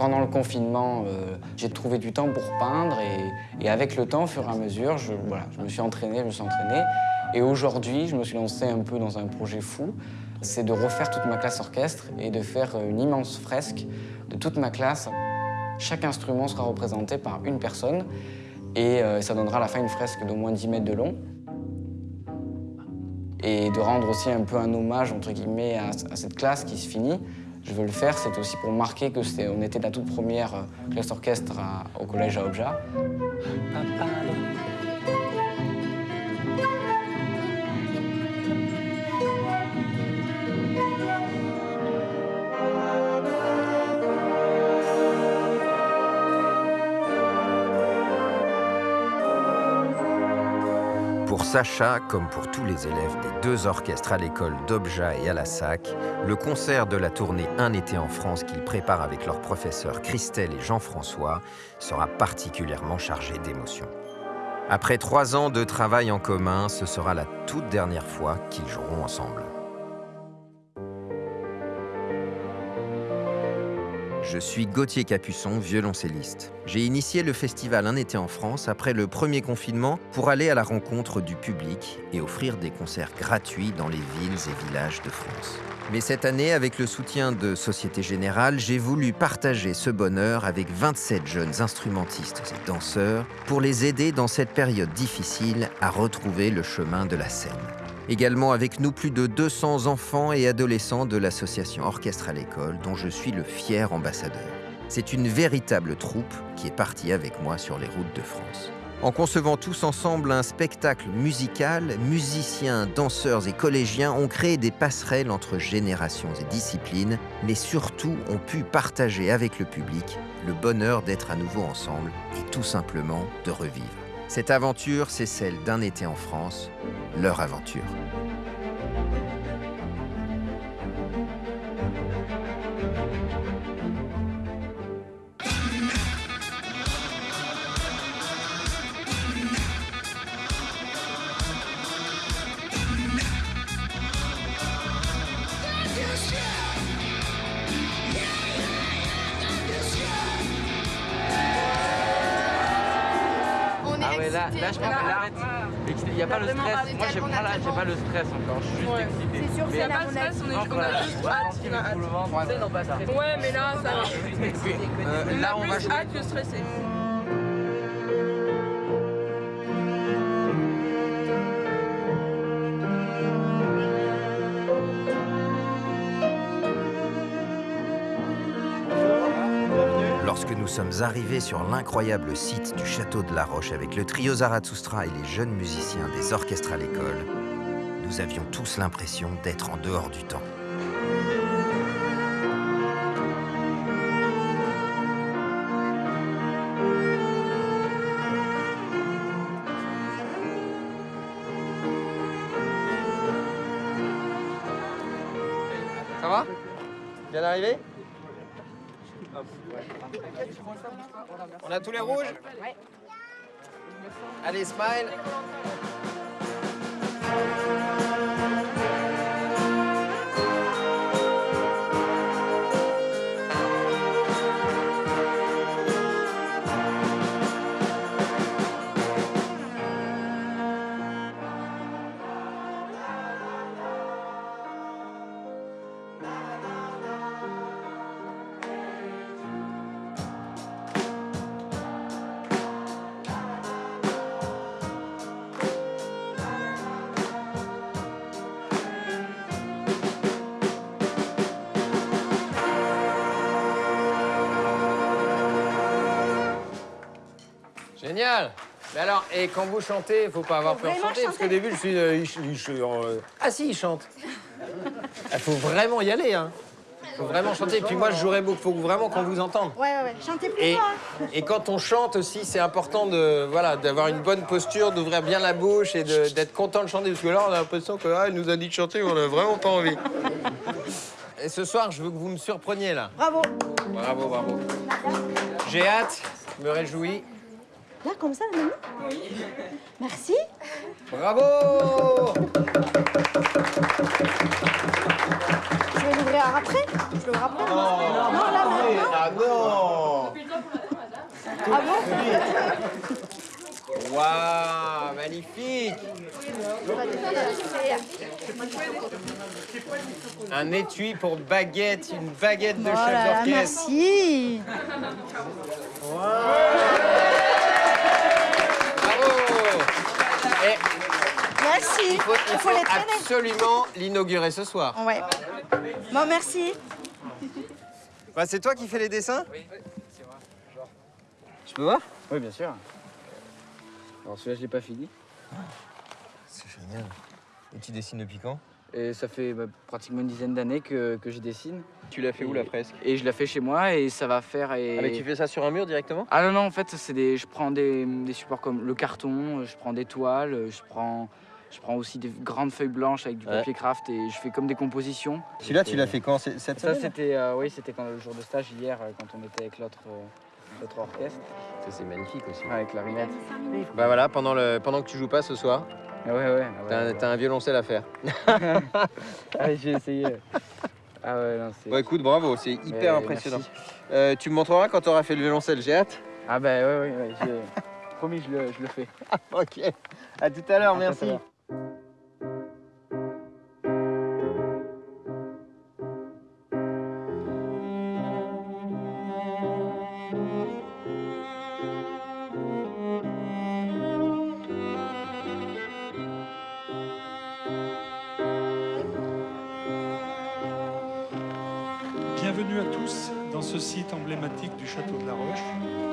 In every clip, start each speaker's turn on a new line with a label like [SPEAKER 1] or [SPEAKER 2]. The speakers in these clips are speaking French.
[SPEAKER 1] Pendant le confinement, euh, j'ai trouvé du temps pour peindre et, avec le temps, au fur et à mesure, je, me suis entraîné, je me suis entraîné. Et aujourd'hui, je me suis lancé un peu dans un projet fou, c'est de refaire toute ma classe orchestre et de faire une immense fresque de toute ma classe. Chaque instrument sera représenté par une personne et euh, ça donnera à la fin une fresque d'au moins 10 mètres de long. Et de rendre aussi un peu un hommage, entre guillemets, à cette classe qui se finit. Je veux le faire, c'est aussi pour marquer que était la toute première euh, classe orchestre à, au collège à Obja.
[SPEAKER 2] Pour Sacha, comme pour tous les élèves des deux orchestres à l'école d'Obja et à la SAC, le concert de la tournée Un été en France qu'ils préparent avec leurs professeurs Christelle et Jean-François sera particulièrement chargé d'émotions. Après trois ans de travail en commun, ce sera la toute dernière fois qu'ils joueront ensemble. Je suis Gauthier Capuçon, violoncelliste. J'ai initié le festival Un été en France après le premier confinement pour aller à la rencontre du public et offrir des concerts gratuits dans les villes et villages de France. Mais cette année, avec le soutien de Société Générale, j'ai voulu partager ce bonheur avec 27 jeunes instrumentistes et danseurs pour les aider dans cette période difficile à retrouver le chemin de la scène. Également avec nous plus de 200 enfants et adolescents de l'association Orchestre à l'école dont je suis le fier ambassadeur. C'est une véritable troupe qui est partie avec moi sur les routes de France. En concevant tous ensemble un spectacle musical, musiciens, danseurs et collégiens ont créé des passerelles entre générations et disciplines, mais surtout ont pu partager avec le public le bonheur d'être à nouveau ensemble et tout simplement de revivre. Cette aventure, c'est celle d'un été en France, leur aventure.
[SPEAKER 3] Là, je pense qu'elle arrête. Il n'y a pas le stress. Moi, j'ai pas, là, j'ai pas le stress encore. Je suis juste excité.
[SPEAKER 4] C'est sûr, c'est
[SPEAKER 3] la
[SPEAKER 4] on, a juste hâte. Ouais, mais là, ça va.
[SPEAKER 3] Euh, là, on va
[SPEAKER 4] hâte que stressé.
[SPEAKER 2] Sommes arrivés sur l'incroyable site du château de la Roche avec le trio Zarathustra et les jeunes musiciens des orchestres à l'école, nous avions tous l'impression d'être en dehors du temps.
[SPEAKER 3] Ça va? Bien arrivé? On a tous les rouges
[SPEAKER 4] Ouais.
[SPEAKER 3] Allez, smile Génial Mais alors, et quand vous chantez, il faut pas avoir
[SPEAKER 4] Faut
[SPEAKER 3] peur de chanter, parce qu'au début, je suis... euh, euh, Ah si, il chante Il faut vraiment y aller, hein faut vraiment chanter. Et puis moi, je jouerai beaucoup, faut vraiment qu'on vous entende.
[SPEAKER 4] Ouais, ouais, ouais. Chantez plus
[SPEAKER 3] Et,
[SPEAKER 4] fort.
[SPEAKER 3] et quand on chante aussi, c'est important de voilà d'avoir une bonne posture, d'ouvrir bien la bouche et d'être content de chanter. Parce que là, on a l'impression que ah, nous a dit de chanter, on a vraiment pas envie. Et ce soir, je veux que vous me surpreniez là.
[SPEAKER 4] Bravo.
[SPEAKER 3] Bravo, bravo. J'ai hâte, je me réjouis.
[SPEAKER 4] Là, comme ça, la mamie Merci.
[SPEAKER 3] Bravo.
[SPEAKER 4] Je vais
[SPEAKER 5] l'ouvrir après Je l'ouvre après. Non, non là maintenant
[SPEAKER 3] Ah non.
[SPEAKER 5] Ah bon
[SPEAKER 3] Waouh, magnifique. Un étui pour baguette, une baguette de chef
[SPEAKER 5] Voilà,
[SPEAKER 3] d'orchestre.
[SPEAKER 5] merci.
[SPEAKER 3] Bravo
[SPEAKER 5] Merci
[SPEAKER 3] il faut, il
[SPEAKER 5] Il faut
[SPEAKER 3] faut
[SPEAKER 5] les traîner
[SPEAKER 3] absolument l'inaugurer ce soir.
[SPEAKER 5] Ouais. Bon, merci.
[SPEAKER 3] Bah, c'est toi qui fais les dessins
[SPEAKER 1] Oui, c'est vrai.
[SPEAKER 3] Je peux voir
[SPEAKER 1] Oui, bien sûr. Alors celui-là, je l'ai pas fini.
[SPEAKER 3] C'est génial. Et tu dessines depuis quand?
[SPEAKER 1] Et ça fait bah, pratiquement une dizaine d'années que, que je dessine.
[SPEAKER 3] Tu l'as fait où la fresque?
[SPEAKER 1] Et je la fais chez moi et ça va faire. Et...
[SPEAKER 3] Ah mais tu fais ça sur un mur directement?
[SPEAKER 1] Ah non, non, en fait, c'est des, je prends des, des supports comme le carton, je prends des toiles, je prends, je prends aussi des grandes feuilles blanches avec du
[SPEAKER 3] Ouais.
[SPEAKER 1] papier craft et je fais comme des compositions.
[SPEAKER 3] Celui-là, tu l'as fait quand Cette
[SPEAKER 1] Ça,
[SPEAKER 3] semaine
[SPEAKER 1] c'était euh, oui, c'était quand le jour de stage hier, euh, quand on était avec l'autre euh, orchestre,
[SPEAKER 3] Ça, c'est magnifique aussi.
[SPEAKER 1] avec clarinette.
[SPEAKER 3] Bah voilà, pendant, le, pendant que tu joues pas ce soir,
[SPEAKER 1] Ah ouais, ouais. ah
[SPEAKER 3] t'as
[SPEAKER 1] ouais,
[SPEAKER 3] un, t'as un violoncelle à faire.
[SPEAKER 1] Ah, j'ai essayé. Ah ouais, non, c'est.
[SPEAKER 3] Bon, écoute, bravo, c'est hyper impressionnant. Euh, tu me montreras quand tu auras fait le violoncelle, j'ai hâte.
[SPEAKER 1] Ah bah ouais, ouais, ouais, promis, je le, je le fais.
[SPEAKER 3] Ok, à tout à l'heure, merci.
[SPEAKER 6] Dans ce site emblématique du Château de la Roche.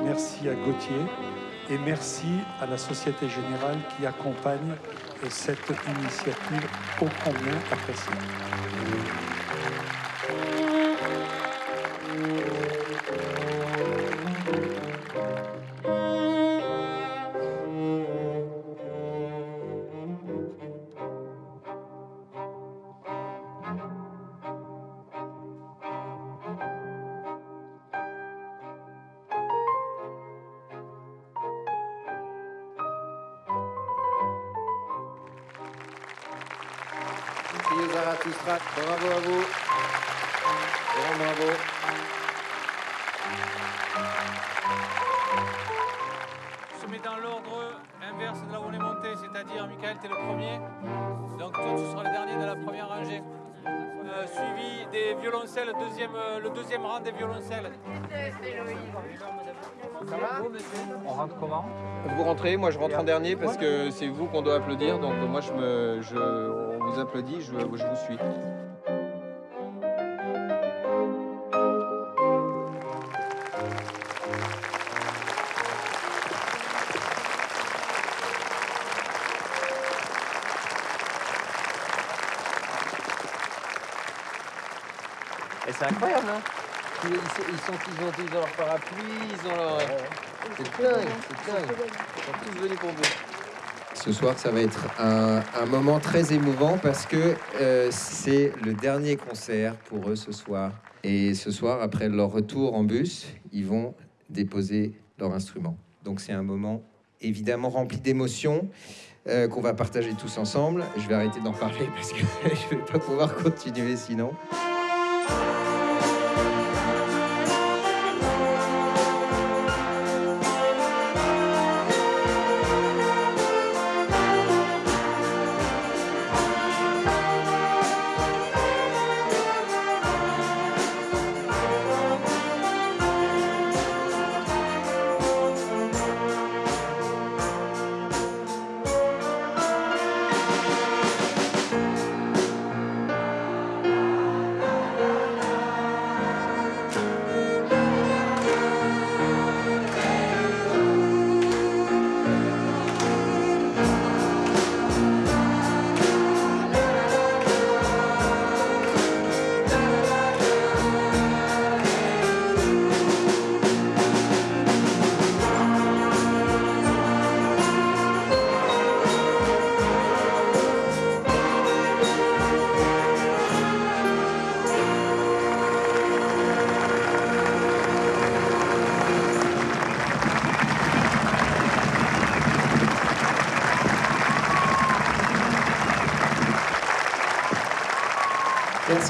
[SPEAKER 6] Merci à Gauthier et merci à la Société Générale qui accompagne cette initiative ô combien appréciée.
[SPEAKER 3] Bravo à vous. Grand bravo.
[SPEAKER 7] se met dans l'ordre inverse de là où on est monté, c'est-à-dire, Michael, tu es le premier. Donc toi, tu seras le dernier de la première rangée. Euh, suivi des violoncelles, deuxième, euh, le deuxième rang des violoncelles.
[SPEAKER 3] On rentre comment? Vous rentrez, moi je rentre en dernier parce que c'est vous qu'on doit applaudir. Donc moi je me, je, vous applaudit, je, je vous suis. Et c'est incroyable, hein ils, ils sont, ont, ils ont leur parapluie, ils ont leur... C'est dingue, c'est dingue. Ils sont tous venus pour vous.
[SPEAKER 2] Ce soir, ça va être un, moment très émouvant parce que euh, c'est le dernier concert pour eux ce soir. Et ce soir, après leur retour en bus, ils vont déposer leur instrument. Donc c'est un moment évidemment rempli d'émotions euh, qu'on va partager tous ensemble. Je vais arrêter d'en parler parce que je ne vais pas pouvoir continuer sinon.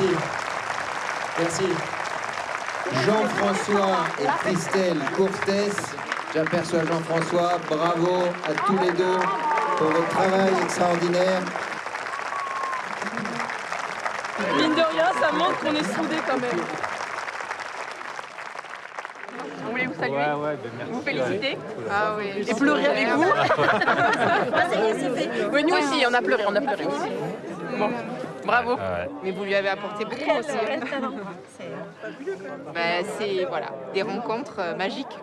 [SPEAKER 2] Merci. Merci. Jean-François et Christelle Courtès. J'aperçois Jean-François. Bravo à tous les deux pour votre travail extraordinaire.
[SPEAKER 8] Mine de rien, ça montre qu'on est soudés quand même.
[SPEAKER 9] On voulait vous saluer,
[SPEAKER 10] Ouais, ouais, ben merci.
[SPEAKER 9] vous féliciter.
[SPEAKER 8] Ah oui. Et pleurer avec vous.
[SPEAKER 9] Oui, nous aussi, on a pleuré, on a pleuré aussi. Bravo. Mais vous lui avez apporté beaucoup aussi. hein. Ben, c'est voilà, des rencontres euh, magiques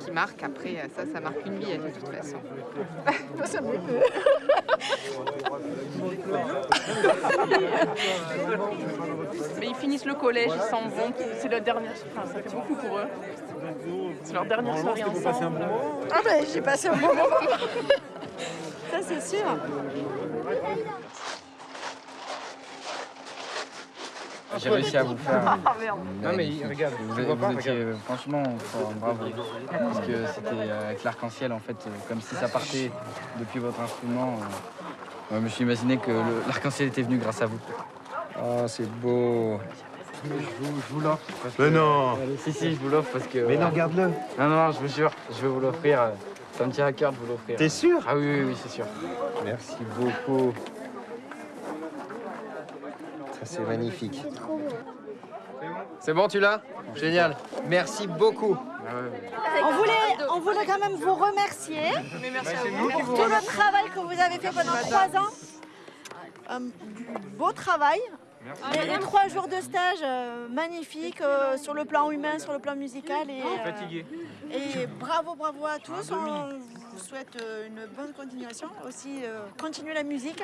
[SPEAKER 9] qui marquent. Après, euh, ça, ça marque une vie de toute façon. Mais ils finissent le collège, ils s'en vont. C'est la dernière, enfin, ça fait beaucoup pour eux. C'est leur dernière soirée ensemble.
[SPEAKER 5] Ah ben, j'ai passé un bon moment. Ça, c'est sûr.
[SPEAKER 1] J'ai réussi à vous faire.
[SPEAKER 5] Ah.
[SPEAKER 1] Non mais regarde, vous, vous étiez franchement fort, bravo. Parce que c'était euh, avec l'arc-en-ciel en fait, euh, comme si ça partait depuis votre instrument. euh, je me suis imaginé que l'arc-en-ciel était venu grâce à vous.
[SPEAKER 2] Oh, c'est beau.
[SPEAKER 1] Je vous, l'offre. parce
[SPEAKER 11] Mais
[SPEAKER 1] que-
[SPEAKER 11] non
[SPEAKER 1] Si si, je vous l'offre parce que.
[SPEAKER 11] Mais non,
[SPEAKER 1] voilà.
[SPEAKER 11] regarde-le.
[SPEAKER 1] Non non, je vous jure, je vais vous l'offrir. euh, Ça me tient à cœur de vous l'offrir.
[SPEAKER 11] T'es sûr
[SPEAKER 1] Ah oui oui oui, c'est sûr.
[SPEAKER 2] Merci beaucoup. C'est magnifique.
[SPEAKER 3] C'est bon, tu l'as Génial. Merci beaucoup.
[SPEAKER 5] On voulait, on voulait quand même vous remercier
[SPEAKER 8] Mais merci à vous.
[SPEAKER 5] pour tout le travail que vous avez fait pendant trois ans. Euh, du beau travail. Les, les trois jours de stage euh, magnifiques euh, sur le plan humain, sur le plan musical. Et, euh, et bravo, bravo à tous. On vous souhaite euh, une bonne continuation. Aussi, euh, continuez la musique.